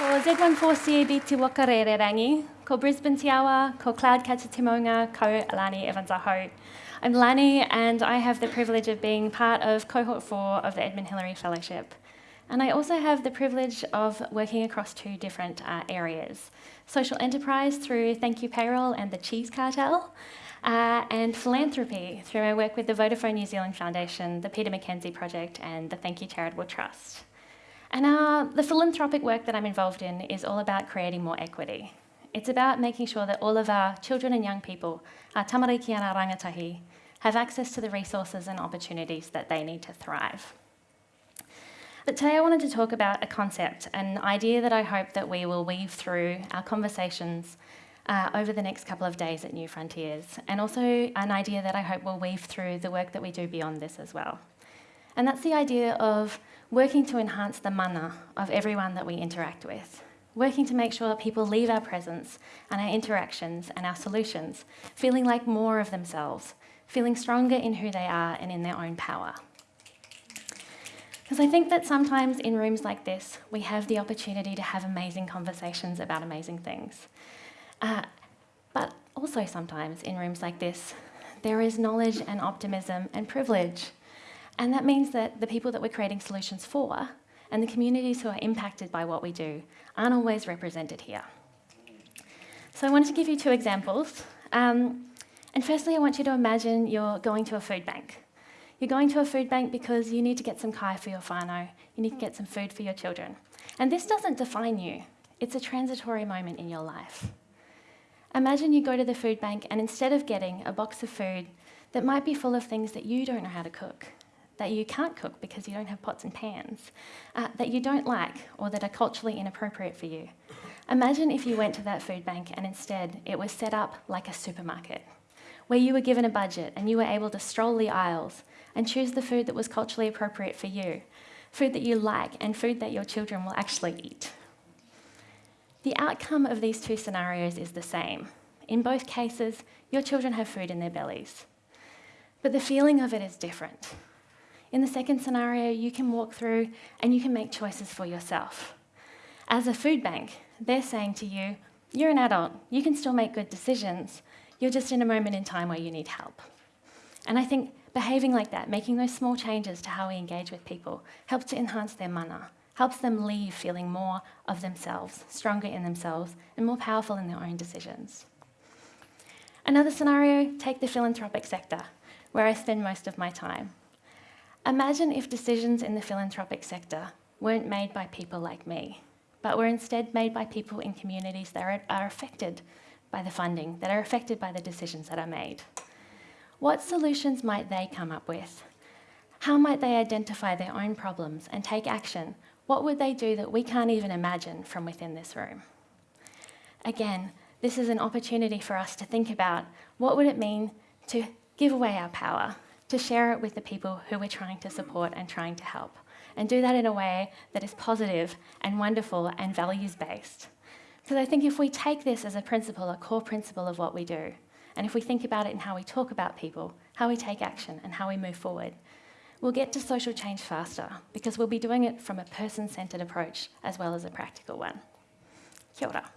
Ko Z14CAB Te Waka Rererangi, ko Brisbane Te Awa, ko Cloudcatcher Te Maunga, ko Alani Evans Aho. I'm Lani and I have the privilege of being part of Cohort 4 of the Edmund Hillary Fellowship. And I also have the privilege of working across two different uh, areas. Social enterprise through Thank You Payroll and the Cheese Cartel, uh, and philanthropy through my work with the Vodafone New Zealand Foundation, the Peter McKenzie Project, and the Thank You Charitable Trust. And uh, the philanthropic work that I'm involved in is all about creating more equity. It's about making sure that all of our children and young people, our tamariki and our rangatahi, have access to the resources and opportunities that they need to thrive. But today I wanted to talk about a concept, an idea that I hope that we will weave through our conversations uh, over the next couple of days at New Frontiers, and also an idea that I hope will weave through the work that we do beyond this as well. And that's the idea of working to enhance the mana of everyone that we interact with, working to make sure that people leave our presence and our interactions and our solutions feeling like more of themselves, feeling stronger in who they are and in their own power. Because I think that sometimes in rooms like this, we have the opportunity to have amazing conversations about amazing things. Uh, but also sometimes in rooms like this, there is knowledge and optimism and privilege and that means that the people that we're creating solutions for and the communities who are impacted by what we do aren't always represented here. So I wanted to give you two examples. Um, and firstly, I want you to imagine you're going to a food bank. You're going to a food bank because you need to get some kai for your whānau, you need to get some food for your children. And this doesn't define you, it's a transitory moment in your life. Imagine you go to the food bank and instead of getting a box of food that might be full of things that you don't know how to cook, that you can't cook because you don't have pots and pans, uh, that you don't like or that are culturally inappropriate for you. Imagine if you went to that food bank and instead it was set up like a supermarket, where you were given a budget and you were able to stroll the aisles and choose the food that was culturally appropriate for you, food that you like and food that your children will actually eat. The outcome of these two scenarios is the same. In both cases, your children have food in their bellies. But the feeling of it is different. In the second scenario, you can walk through and you can make choices for yourself. As a food bank, they're saying to you, you're an adult, you can still make good decisions, you're just in a moment in time where you need help. And I think behaving like that, making those small changes to how we engage with people, helps to enhance their mana, helps them leave feeling more of themselves, stronger in themselves, and more powerful in their own decisions. Another scenario, take the philanthropic sector, where I spend most of my time. Imagine if decisions in the philanthropic sector weren't made by people like me, but were instead made by people in communities that are, are affected by the funding, that are affected by the decisions that are made. What solutions might they come up with? How might they identify their own problems and take action? What would they do that we can't even imagine from within this room? Again, this is an opportunity for us to think about what would it mean to give away our power, to share it with the people who we're trying to support and trying to help. And do that in a way that is positive and wonderful and values-based. Because I think if we take this as a principle, a core principle of what we do, and if we think about it in how we talk about people, how we take action and how we move forward, we'll get to social change faster because we'll be doing it from a person-centred approach as well as a practical one. Kia ora.